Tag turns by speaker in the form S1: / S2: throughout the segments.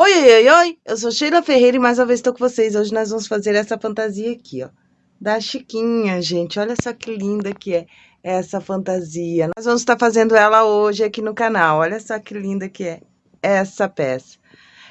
S1: Oi, oi, oi, oi! Eu sou Sheila Ferreira e mais uma vez estou com vocês. Hoje nós vamos fazer essa fantasia aqui, ó. Da Chiquinha, gente. Olha só que linda que é essa fantasia. Nós vamos estar fazendo ela hoje aqui no canal. Olha só que linda que é essa peça.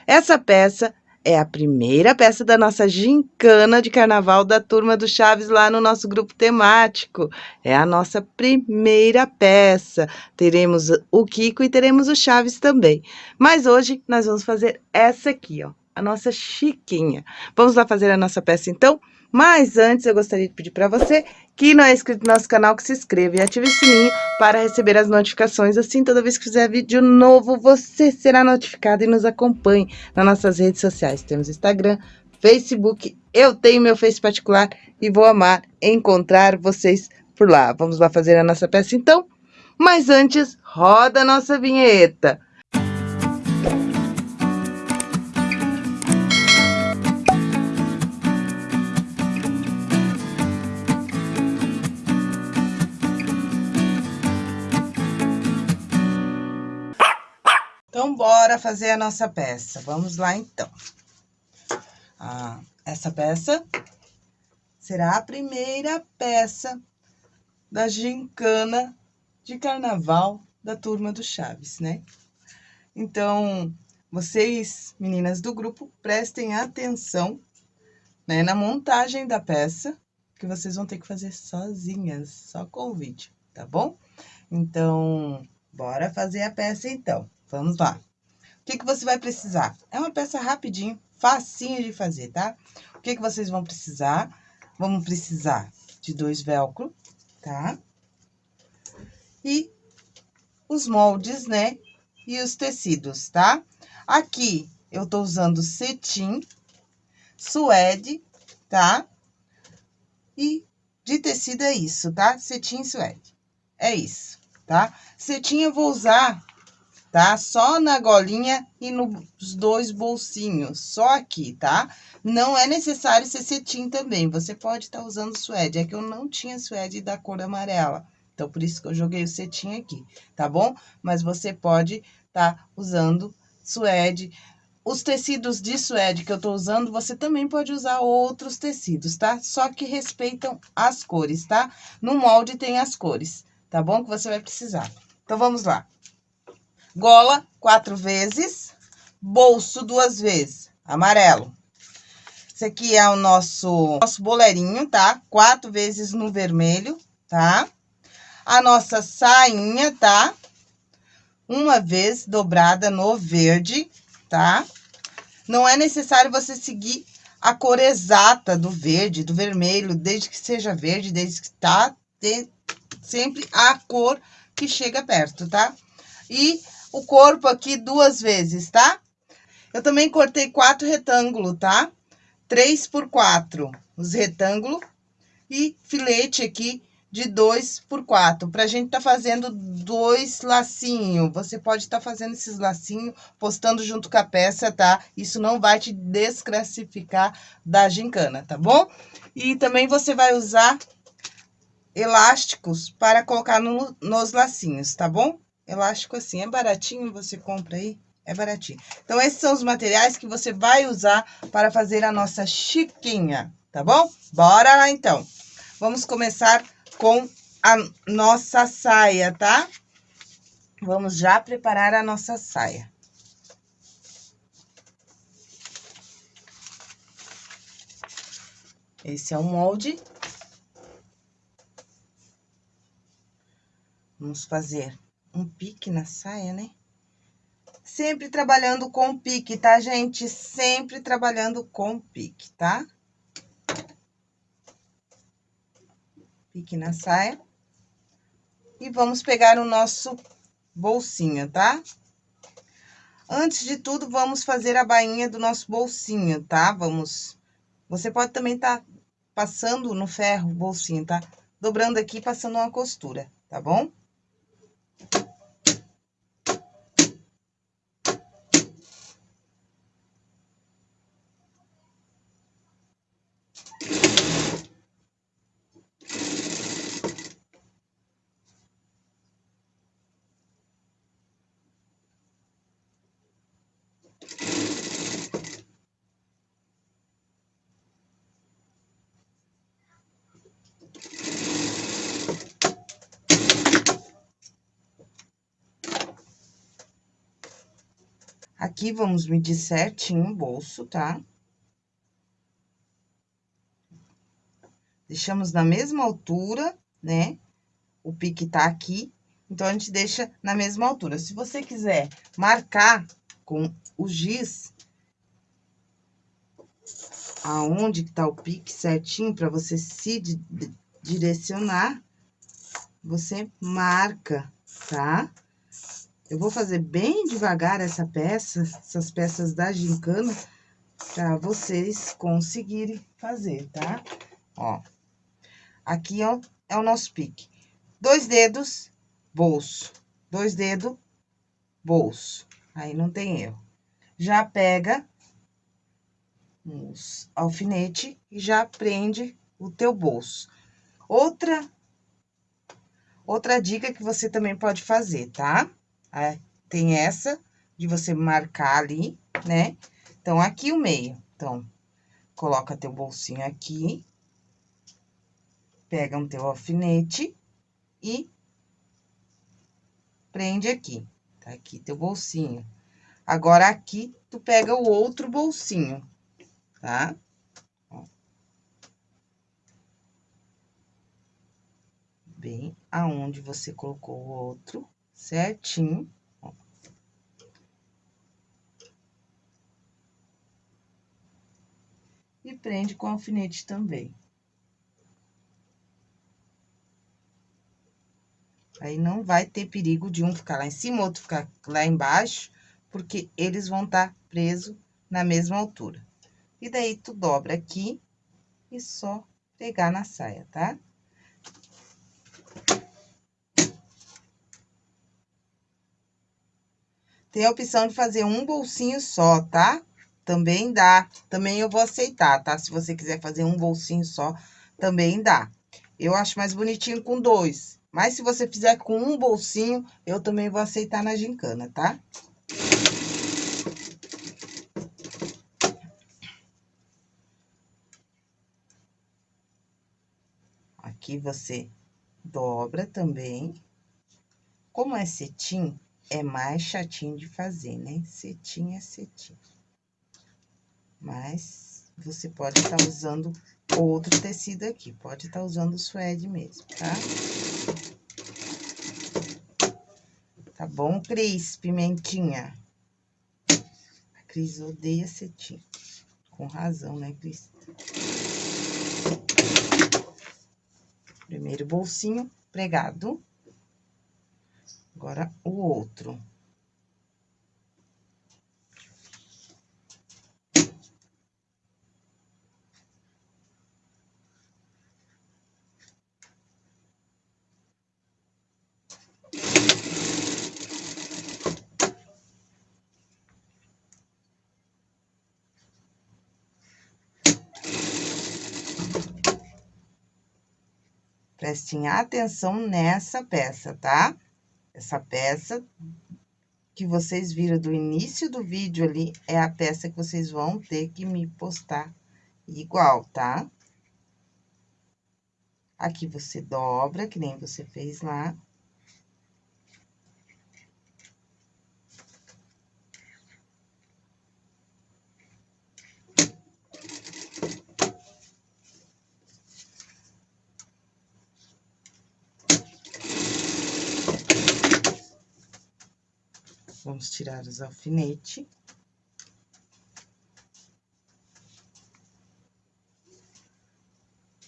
S1: Essa peça é a primeira peça da nossa gincana de carnaval da Turma do Chaves lá no nosso grupo temático. É a nossa primeira peça. Teremos o Kiko e teremos o Chaves também. Mas hoje nós vamos fazer essa aqui, ó, a nossa Chiquinha. Vamos lá fazer a nossa peça então? Mas antes, eu gostaria de pedir para você que não é inscrito no nosso canal, que se inscreva e ative o sininho para receber as notificações. Assim, toda vez que fizer vídeo novo, você será notificado e nos acompanhe nas nossas redes sociais. Temos Instagram, Facebook, eu tenho meu Face particular e vou amar encontrar vocês por lá. Vamos lá fazer a nossa peça então? Mas antes, roda a nossa vinheta. Bora fazer a nossa peça. Vamos lá, então. Ah, essa peça será a primeira peça da gincana de carnaval da turma do Chaves, né? Então, vocês, meninas do grupo, prestem atenção né, na montagem da peça, que vocês vão ter que fazer sozinhas, só com o vídeo, tá bom? Então, bora fazer a peça então. Vamos lá. Que, que você vai precisar? É uma peça rapidinho, facinho de fazer, tá? O que, que vocês vão precisar? Vamos precisar de dois velcro, tá? E os moldes, né? E os tecidos, tá? Aqui, eu tô usando cetim, suede, tá? E de tecido é isso, tá? Cetim e suede. É isso, tá? Cetim eu vou usar tá? Só na golinha e nos dois bolsinhos, só aqui, tá? Não é necessário ser cetim também, você pode estar tá usando suede. É que eu não tinha suede da cor amarela, então por isso que eu joguei o cetim aqui, tá bom? Mas você pode estar tá usando suede. Os tecidos de suede que eu tô usando, você também pode usar outros tecidos, tá? Só que respeitam as cores, tá? No molde tem as cores, tá bom? Que você vai precisar. Então, vamos lá gola quatro vezes, bolso duas vezes, amarelo. Esse aqui é o nosso, nosso boleirinho, tá? Quatro vezes no vermelho, tá? A nossa sainha, tá? Uma vez dobrada no verde, tá? Não é necessário você seguir a cor exata do verde, do vermelho, desde que seja verde, desde que tá sempre a cor que chega perto, tá? E o corpo aqui duas vezes, tá? Eu também cortei quatro retângulos, tá? Três por quatro, os retângulos, e filete aqui de dois por quatro, pra gente tá fazendo dois lacinhos. Você pode estar tá fazendo esses lacinhos, postando junto com a peça, tá? Isso não vai te desclassificar da gincana, tá bom? E também você vai usar elásticos para colocar no, nos lacinhos, tá bom? Elástico assim. É baratinho, você compra aí, é baratinho. Então, esses são os materiais que você vai usar para fazer a nossa chiquinha, tá bom? Bora lá, então. Vamos começar com a nossa saia, tá? Vamos já preparar a nossa saia. Esse é o molde. Vamos fazer um pique na saia, né? Sempre trabalhando com pique, tá, gente? Sempre trabalhando com pique, tá? Pique na saia. E vamos pegar o nosso bolsinho, tá? Antes de tudo, vamos fazer a bainha do nosso bolsinho, tá? Vamos... Você pode também tá passando no ferro o bolsinho, tá? Dobrando aqui, passando uma costura, tá bom? Aqui, vamos medir certinho o bolso, tá? Deixamos na mesma altura, né? O pique tá aqui, então, a gente deixa na mesma altura. Se você quiser marcar com o giz, aonde que tá o pique certinho, para você se direcionar, você marca, tá? Eu vou fazer bem devagar essa peça, essas peças da gincana, para vocês conseguirem fazer, tá? Ó, aqui, ó, é o nosso pique. Dois dedos, bolso. Dois dedos, bolso. Aí, não tem erro. Já pega os alfinete e já prende o teu bolso. Outra, outra dica que você também pode fazer, tá? É, tem essa de você marcar ali, né? Então, aqui o meio. Então, coloca teu bolsinho aqui. Pega um teu alfinete e prende aqui. Tá aqui teu bolsinho. Agora, aqui, tu pega o outro bolsinho, tá? Bem aonde você colocou o outro, certinho. E prende com alfinete também. Aí, não vai ter perigo de um ficar lá em cima, outro ficar lá embaixo, porque eles vão estar tá presos na mesma altura. E daí, tu dobra aqui e só pegar na saia, tá? Tem a opção de fazer um bolsinho só, tá? Também dá. Também eu vou aceitar, tá? Se você quiser fazer um bolsinho só, também dá. Eu acho mais bonitinho com dois. Mas se você fizer com um bolsinho, eu também vou aceitar na gincana, tá? Aqui você dobra também. Como é cetim, é mais chatinho de fazer, né? Cetim é cetim. Mas você pode estar tá usando outro tecido aqui, pode estar tá usando o suede mesmo, tá? Tá bom, Cris? Pimentinha. A Cris odeia cetim. Com razão, né, Cris? Primeiro bolsinho pregado. Agora, o outro. Prestem atenção nessa peça, tá? Essa peça que vocês viram do início do vídeo ali, é a peça que vocês vão ter que me postar igual, tá? Aqui você dobra, que nem você fez lá. Vamos tirar os alfinetes.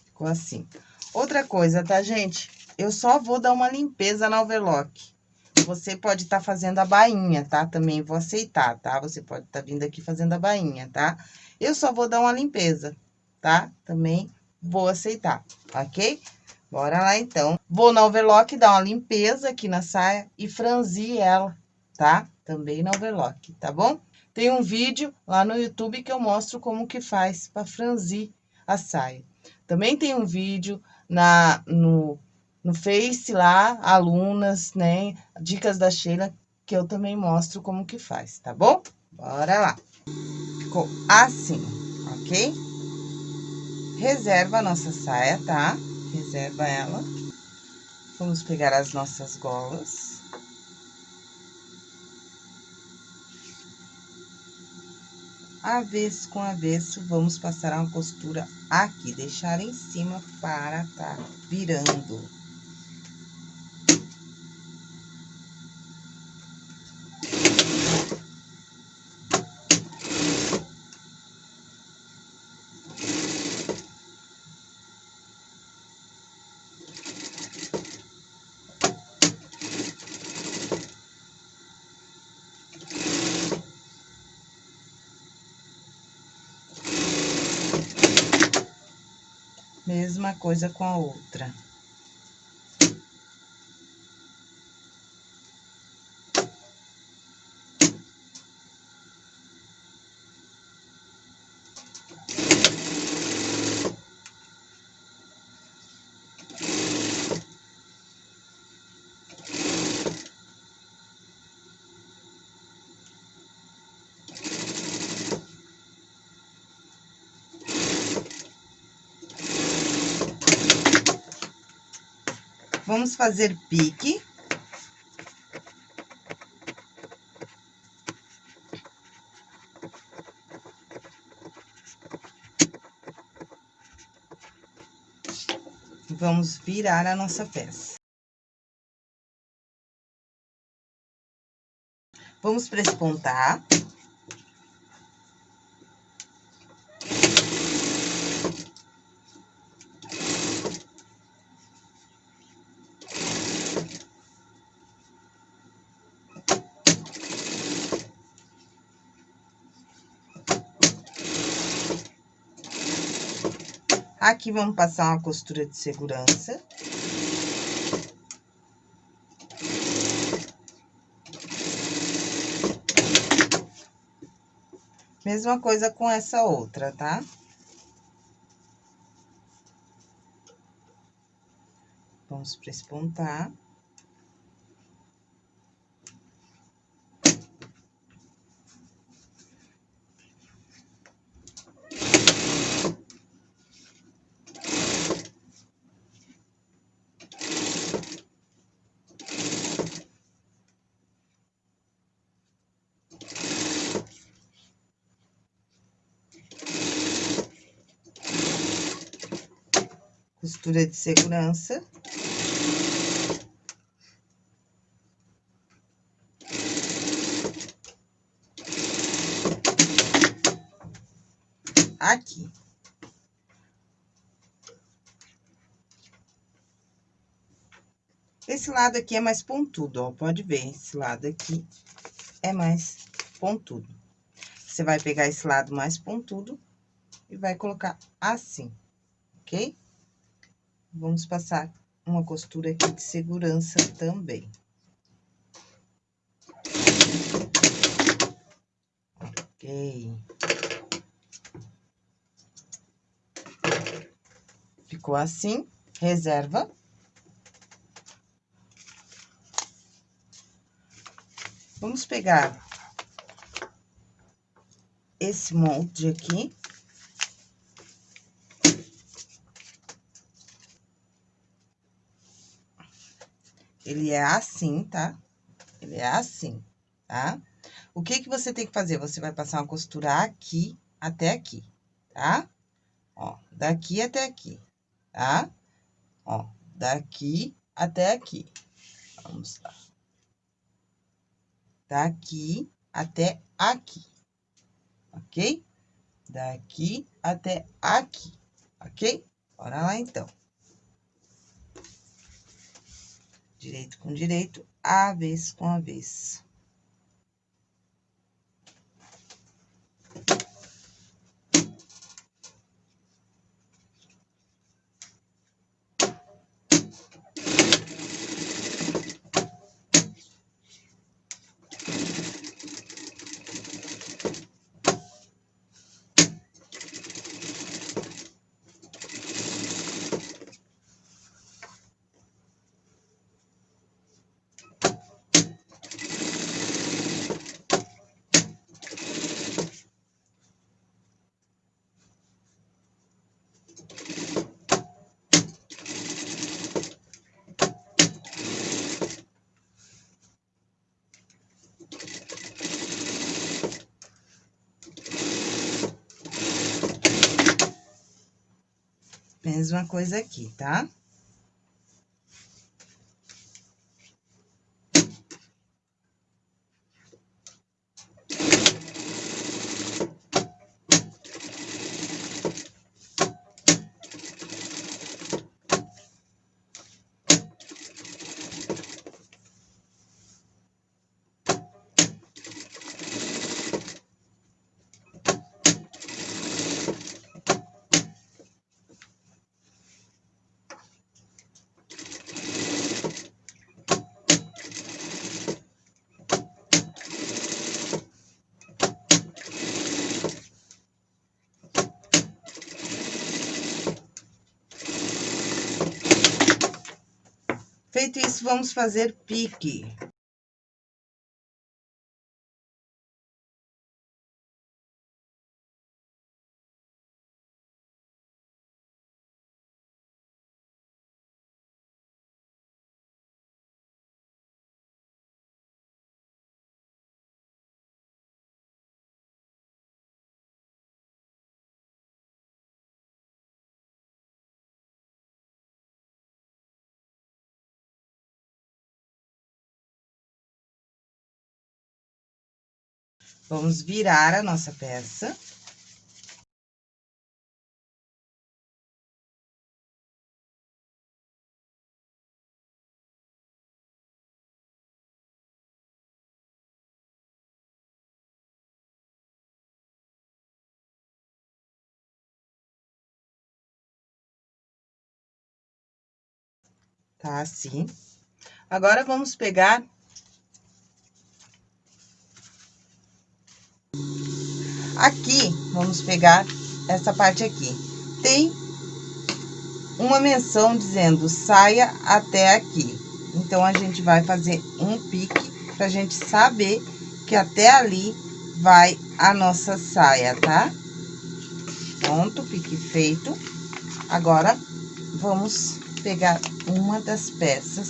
S1: Ficou assim. Outra coisa, tá, gente? Eu só vou dar uma limpeza na overlock. Você pode estar tá fazendo a bainha, tá? Também vou aceitar, tá? Você pode estar tá vindo aqui fazendo a bainha, tá? Eu só vou dar uma limpeza, tá? Também vou aceitar, ok? Bora lá, então. Vou na overlock dar uma limpeza aqui na saia e franzir ela, tá? Também na overlock, tá bom? Tem um vídeo lá no YouTube que eu mostro como que faz para franzir a saia. Também tem um vídeo na, no, no Face lá, alunas, né? Dicas da Sheila, que eu também mostro como que faz, tá bom? Bora lá. Ficou assim, ok? Reserva a nossa saia, tá? Reserva ela. Vamos pegar as nossas golas. Avesso com avesso, vamos passar uma costura aqui, deixar em cima para tá virando. Mesma coisa com a outra. Vamos fazer pique. Vamos virar a nossa peça. Vamos prespontar. Aqui, vamos passar uma costura de segurança. Mesma coisa com essa outra, tá? Vamos prespontar. Costura de segurança. Aqui. Esse lado aqui é mais pontudo, ó, pode ver, esse lado aqui é mais pontudo. Você vai pegar esse lado mais pontudo e vai colocar assim, ok? Vamos passar uma costura aqui de segurança também. Ok. Ficou assim, reserva. Vamos pegar esse molde aqui Ele é assim, tá? Ele é assim, tá? O que que você tem que fazer? Você vai passar uma costura aqui até aqui, tá? Ó, daqui até aqui, tá? Ó, daqui até aqui. Vamos lá. Daqui até aqui, ok? Daqui até aqui, ok? Bora lá, então. Direito com direito, avesso com avesso. Mesma coisa aqui, tá? Feito isso, vamos fazer pique. Vamos virar a nossa peça. Tá assim. Agora, vamos pegar Aqui, vamos pegar essa parte aqui. Tem uma menção dizendo saia até aqui. Então, a gente vai fazer um pique pra gente saber que até ali vai a nossa saia, tá? Pronto, pique feito. Agora, vamos pegar uma das peças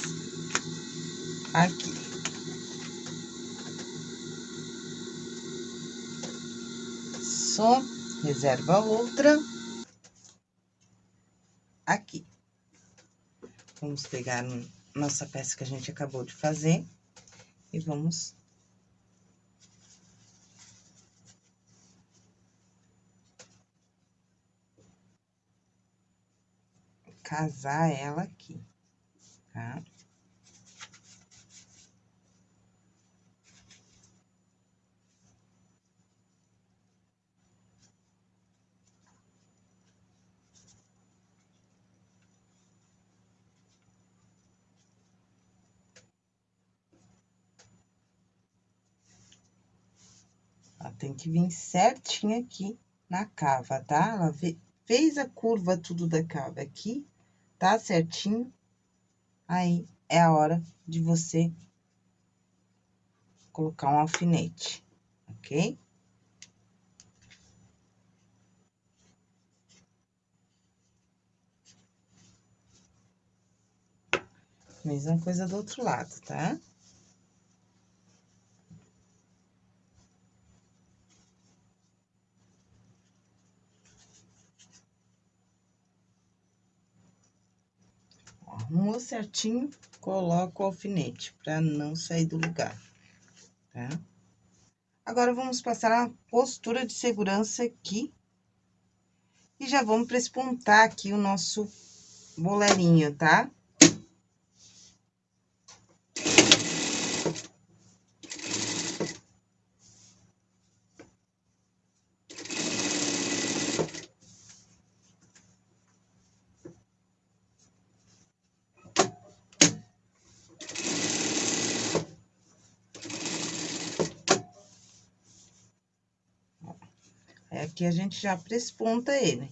S1: aqui. Reserva outra. Aqui. Vamos pegar nossa peça que a gente acabou de fazer e vamos casar ela aqui, tá? Tem que vir certinho aqui na cava, tá? Ela fez a curva tudo da cava aqui, tá certinho. Aí, é a hora de você colocar um alfinete, ok? Mesma coisa do outro lado, tá? Arrumou certinho, coloca o alfinete, pra não sair do lugar, tá? Agora, vamos passar a postura de segurança aqui. E já vamos prespontar aqui o nosso bolerinho, tá? Aqui a gente já presponta ele.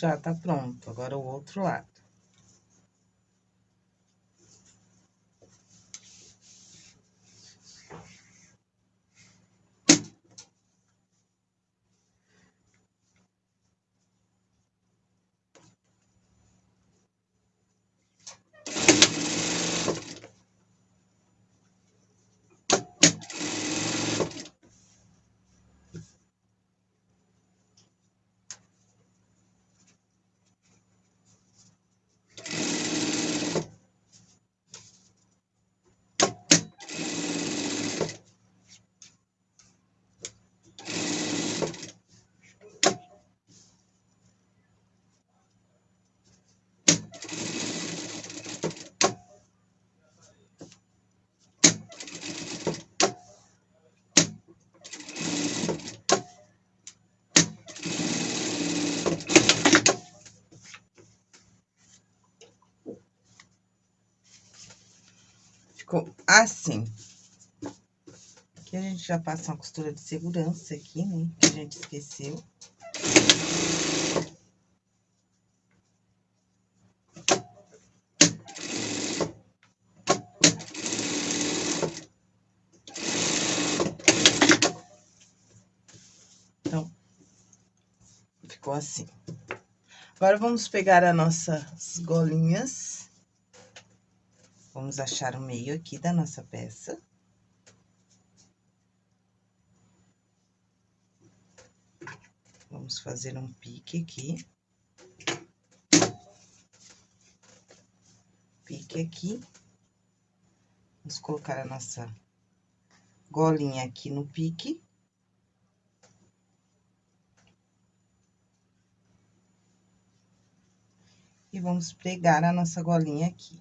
S1: Já tá pronto, agora o outro lado. ficou assim. Aqui a gente já passa uma costura de segurança aqui, né? Que a gente esqueceu. Então, ficou assim. Agora, vamos pegar as nossas golinhas. Vamos achar o meio aqui da nossa peça. Vamos fazer um pique aqui. Pique aqui. Vamos colocar a nossa golinha aqui no pique. E vamos pregar a nossa golinha aqui,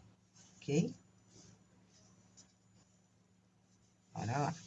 S1: ok? Bora lá.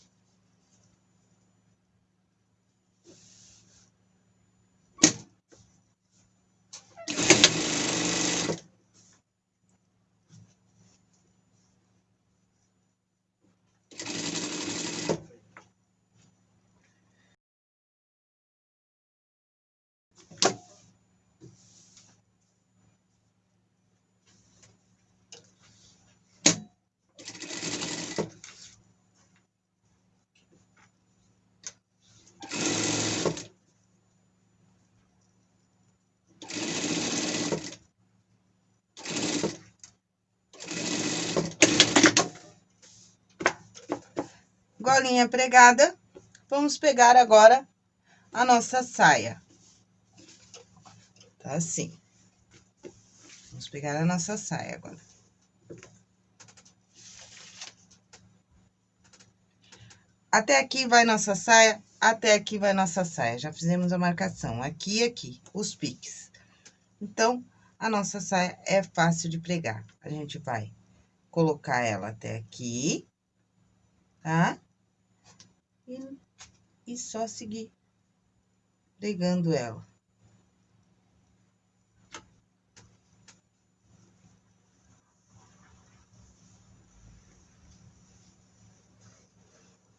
S1: Golinha pregada, vamos pegar agora a nossa saia. Tá assim. Vamos pegar a nossa saia agora. Até aqui vai nossa saia, até aqui vai nossa saia. Já fizemos a marcação aqui e aqui, os piques. Então, a nossa saia é fácil de pregar. A gente vai colocar ela até aqui, tá? E, e só seguir pregando ela.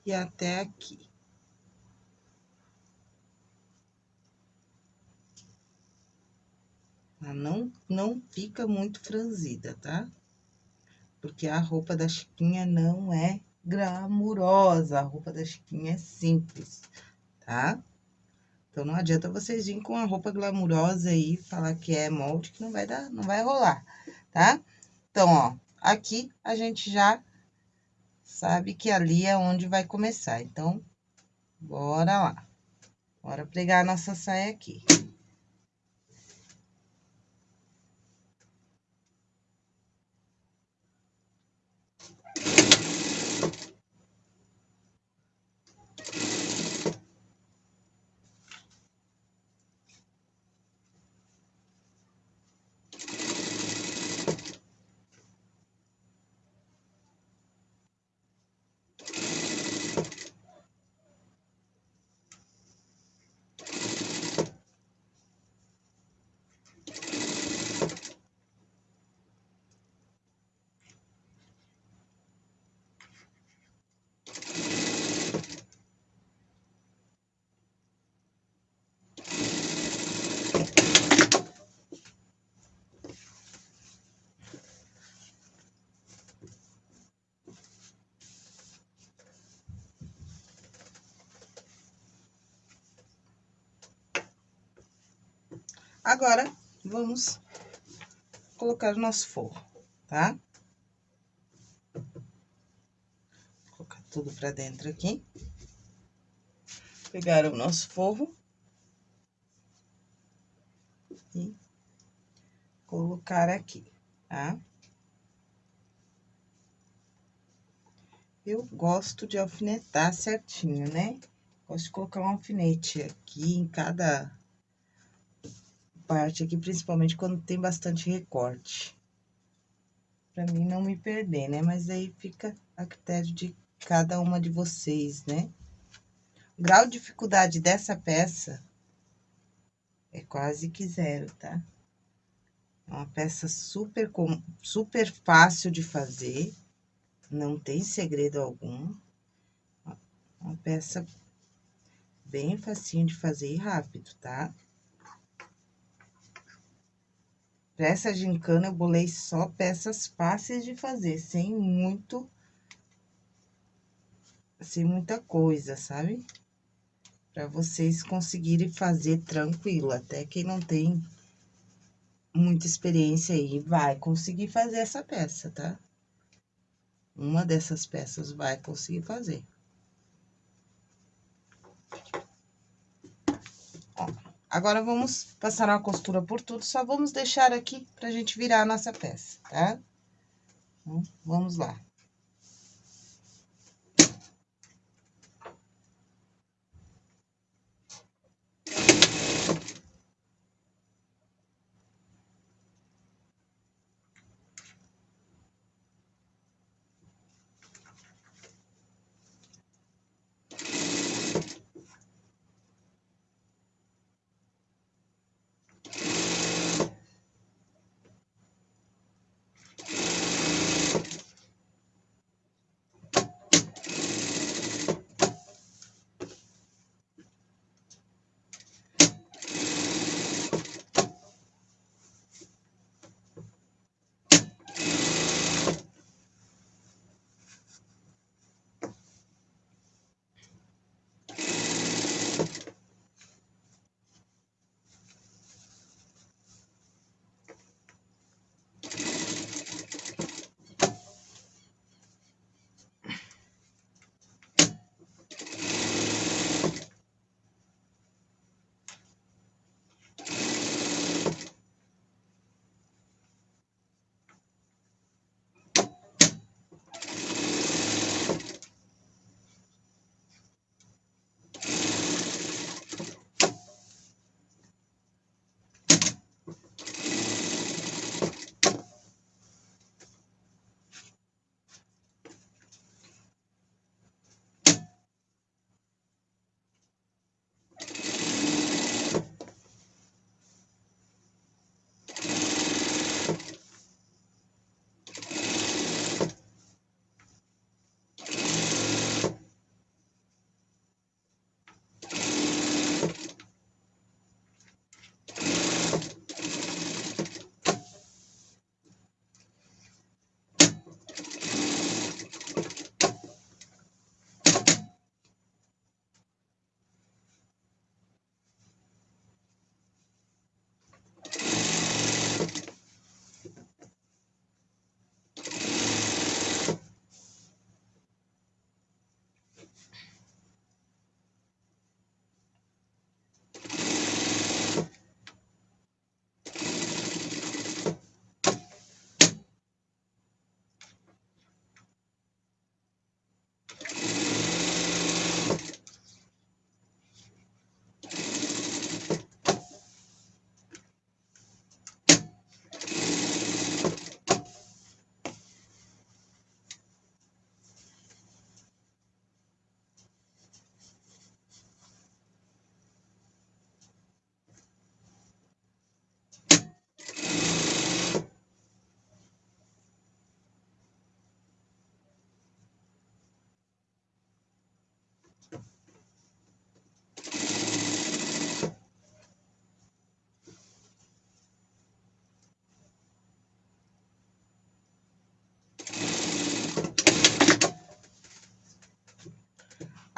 S1: E até aqui. Ela não, não fica muito franzida, tá? Porque a roupa da Chiquinha não é glamurosa. A roupa da Chiquinha é simples, tá? Então, não adianta vocês virem com a roupa glamurosa aí, falar que é molde, que não vai dar, não vai rolar, tá? Então, ó, aqui a gente já sabe que ali é onde vai começar. Então, bora lá. Bora pregar a nossa saia aqui. Agora, vamos colocar o nosso forro, tá? Vou colocar tudo pra dentro aqui. Pegar o nosso forro. E colocar aqui, tá? Eu gosto de alfinetar certinho, né? Gosto de colocar um alfinete aqui em cada parte aqui, principalmente quando tem bastante recorte. Pra mim não me perder, né? Mas aí fica a critério de cada uma de vocês, né? O grau de dificuldade dessa peça é quase que zero, tá? É uma peça super, super fácil de fazer, não tem segredo algum. Uma peça bem facinho de fazer e rápido, tá? Pra essa gincana, eu bolei só peças fáceis de fazer, sem muito... Sem muita coisa, sabe? Pra vocês conseguirem fazer tranquilo, até quem não tem muita experiência aí vai conseguir fazer essa peça, tá? Uma dessas peças vai conseguir fazer. Agora, vamos passar uma costura por tudo, só vamos deixar aqui pra gente virar a nossa peça, tá? Então, vamos lá.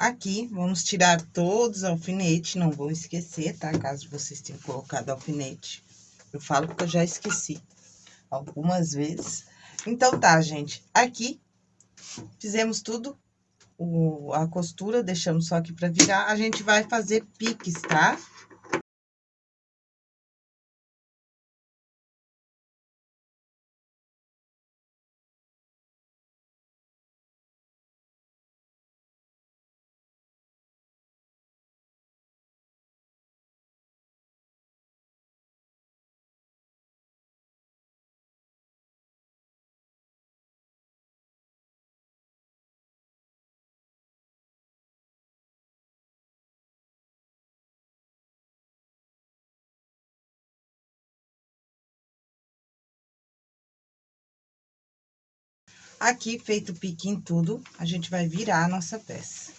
S1: Aqui, vamos tirar todos os alfinetes, não vou esquecer, tá? Caso vocês tenham colocado alfinete. Eu falo porque eu já esqueci algumas vezes. Então, tá, gente. Aqui, fizemos tudo, o, a costura, deixamos só aqui pra virar. A gente vai fazer piques, tá? Tá? Aqui, feito o pique em tudo, a gente vai virar a nossa peça.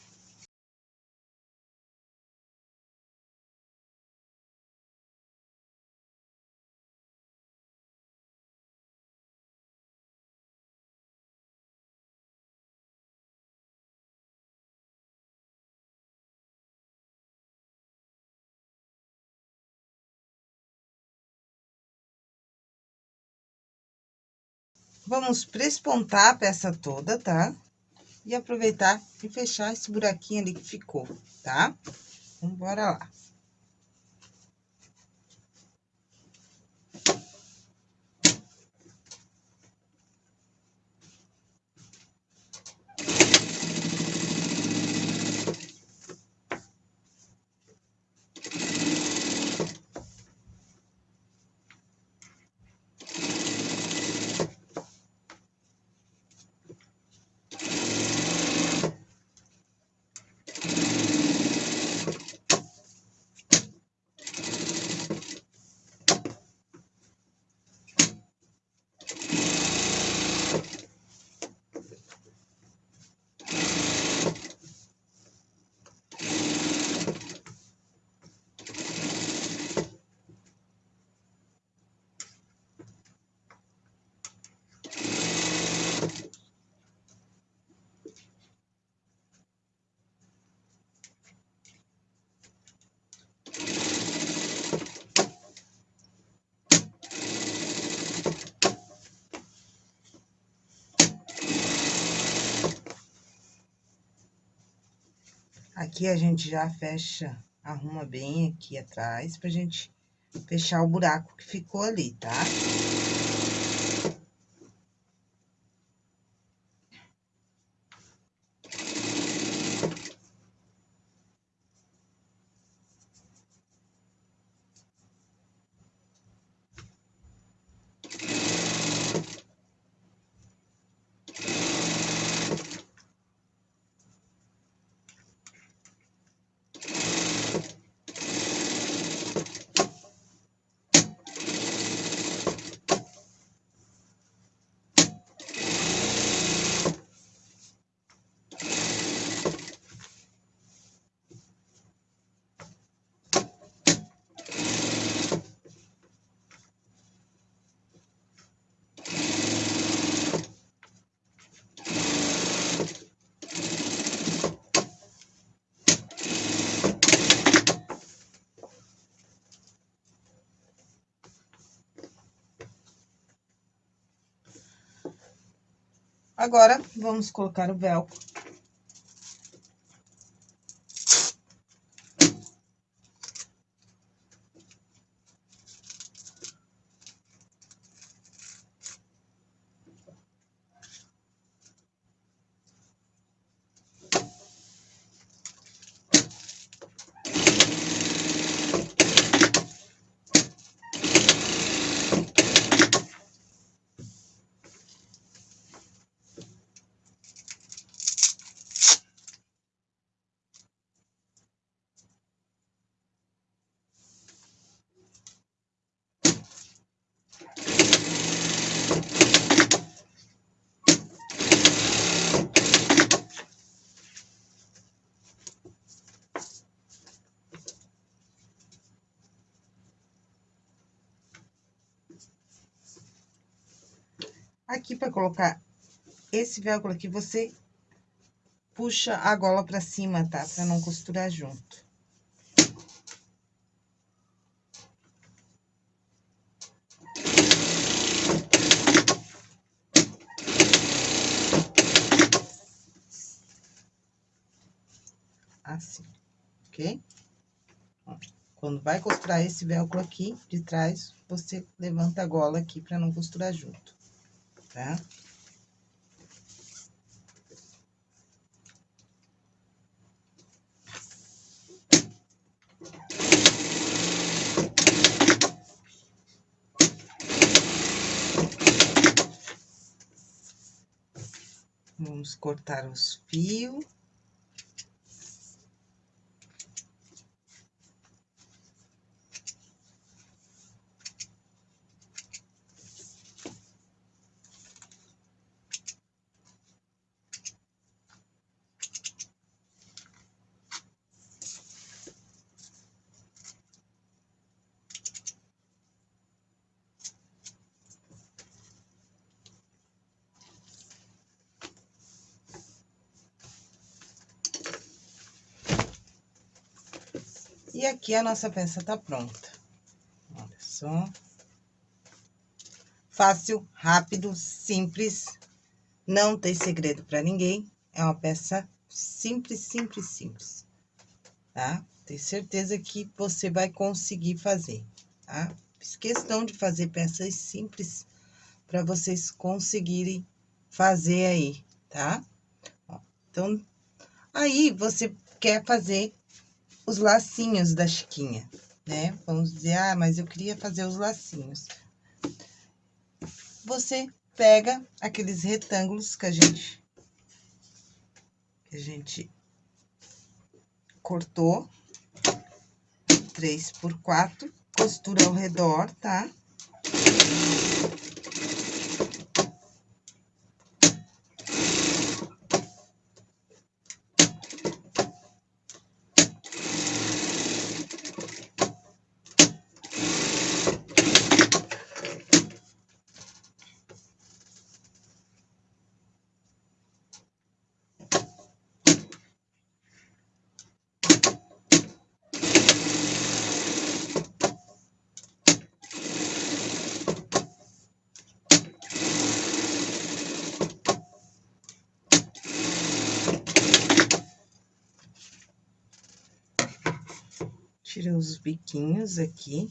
S1: Vamos prespontar a peça toda, tá? E aproveitar e fechar esse buraquinho ali que ficou, tá? Então, bora lá. Aqui a gente já fecha, arruma bem aqui atrás, pra gente fechar o buraco que ficou ali, tá? Agora, vamos colocar o velcro. Aqui, para colocar esse velcro aqui, você puxa a gola pra cima, tá? Pra não costurar junto. Assim, ok? Quando vai costurar esse velcro aqui de trás, você levanta a gola aqui pra não costurar junto, tá? Vamos cortar os fios. E aqui a nossa peça tá pronta. Olha só. Fácil, rápido, simples, não tem segredo para ninguém. É uma peça simples, simples, simples, tá? Tenho certeza que você vai conseguir fazer, tá? Fiz questão de fazer peças simples para vocês conseguirem fazer aí, tá? Então, aí você quer fazer os lacinhos da Chiquinha, né? Vamos dizer, ah, mas eu queria fazer os lacinhos. Você pega aqueles retângulos que a gente... Que a gente cortou. Três por quatro. Costura ao redor, tá? tira os biquinhos aqui.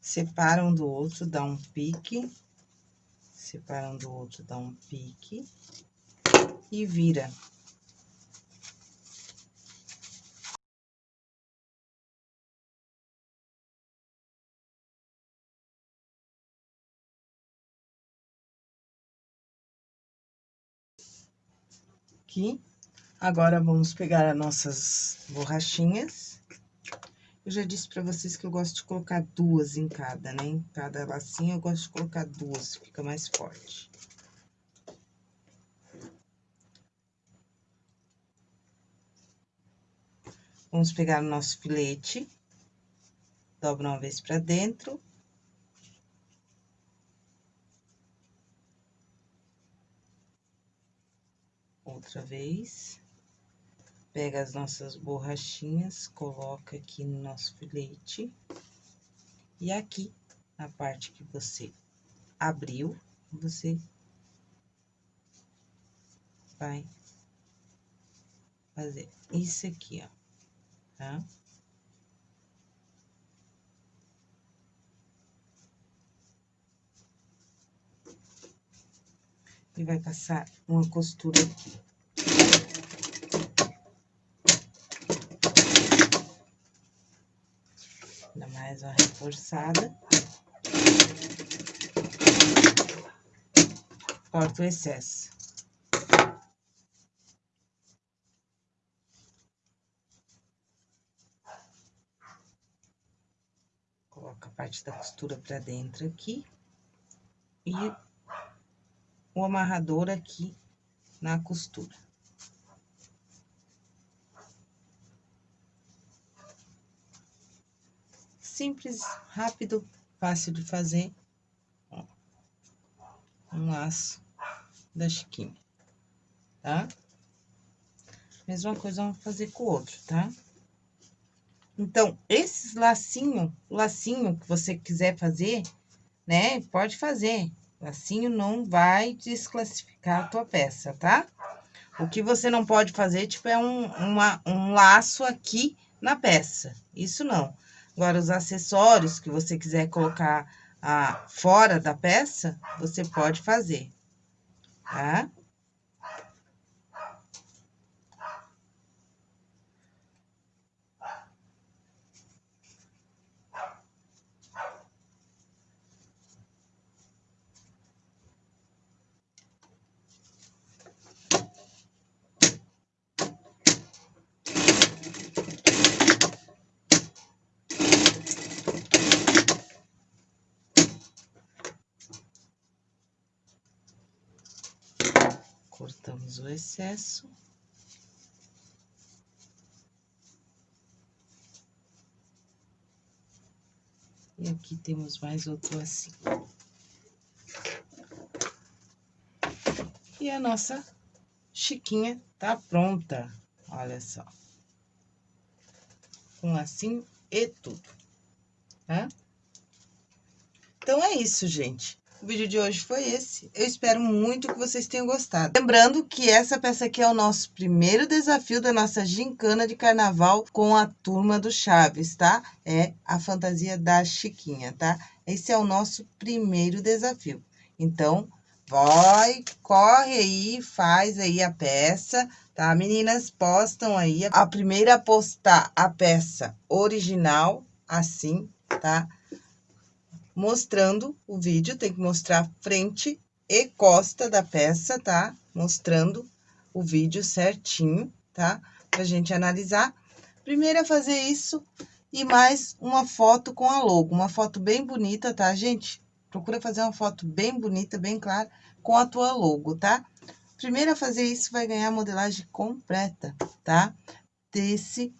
S1: Separa um do outro, dá um pique. Separa um do outro, dá um pique. E vira. Aqui. Agora, vamos pegar as nossas borrachinhas. Eu já disse pra vocês que eu gosto de colocar duas em cada, né? Em cada lacinho eu gosto de colocar duas, fica mais forte. Vamos pegar o nosso filete, dobra uma vez pra dentro. Outra vez. Pega as nossas borrachinhas, coloca aqui no nosso filete. E aqui, na parte que você abriu, você vai fazer isso aqui, ó, tá? E vai passar uma costura aqui. Dá mais uma reforçada. Corta o excesso. Coloca a parte da costura pra dentro aqui. E o amarrador aqui na costura. Simples, rápido, fácil de fazer. Um laço da Chiquinha, tá? Mesma coisa vamos fazer com o outro, tá? Então, esses lacinho, lacinho que você quiser fazer, né? Pode fazer. Lacinho não vai desclassificar a tua peça, tá? O que você não pode fazer, tipo, é um, uma, um laço aqui na peça. Isso não. Agora, os acessórios que você quiser colocar ah, fora da peça, você pode fazer, tá? O excesso. E aqui temos mais outro assim. E a nossa chiquinha tá pronta, olha só. Com assim e tudo, tá? Então, é isso, gente. O vídeo de hoje foi esse. Eu espero muito que vocês tenham gostado. Lembrando que essa peça aqui é o nosso primeiro desafio da nossa gincana de carnaval com a turma do Chaves, tá? É a fantasia da Chiquinha, tá? Esse é o nosso primeiro desafio. Então, vai, corre aí, faz aí a peça, tá? Meninas, postam aí. A primeira a postar a peça original, assim, tá? Mostrando o vídeo, tem que mostrar frente e costa da peça, tá? Mostrando o vídeo certinho, tá? Pra gente analisar. Primeiro é fazer isso e mais uma foto com a logo. Uma foto bem bonita, tá, gente? Procura fazer uma foto bem bonita, bem clara, com a tua logo, tá? Primeiro a fazer isso, vai ganhar a modelagem completa, tá? Desse,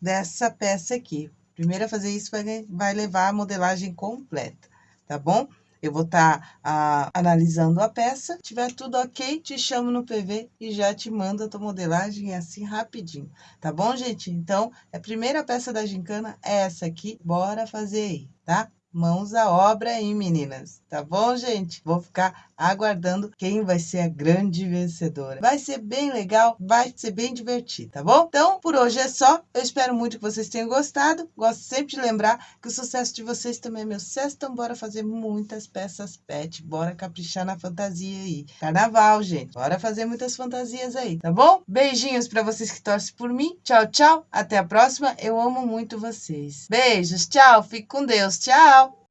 S1: dessa peça aqui. Primeiro a fazer isso vai, vai levar a modelagem completa, tá bom? Eu vou estar tá, analisando a peça, tiver tudo ok, te chamo no PV e já te mando a tua modelagem assim rapidinho, tá bom, gente? Então, a primeira peça da gincana é essa aqui, bora fazer aí, tá? Mãos à obra aí, meninas. Tá bom, gente? Vou ficar aguardando quem vai ser a grande vencedora. Vai ser bem legal, vai ser bem divertido, tá bom? Então, por hoje é só. Eu espero muito que vocês tenham gostado. Gosto sempre de lembrar que o sucesso de vocês também é meu sucesso. Então, bora fazer muitas peças pet. Bora caprichar na fantasia aí. Carnaval, gente. Bora fazer muitas fantasias aí, tá bom? Beijinhos pra vocês que torcem por mim. Tchau, tchau. Até a próxima. Eu amo muito vocês. Beijos. Tchau. Fique com Deus. Tchau.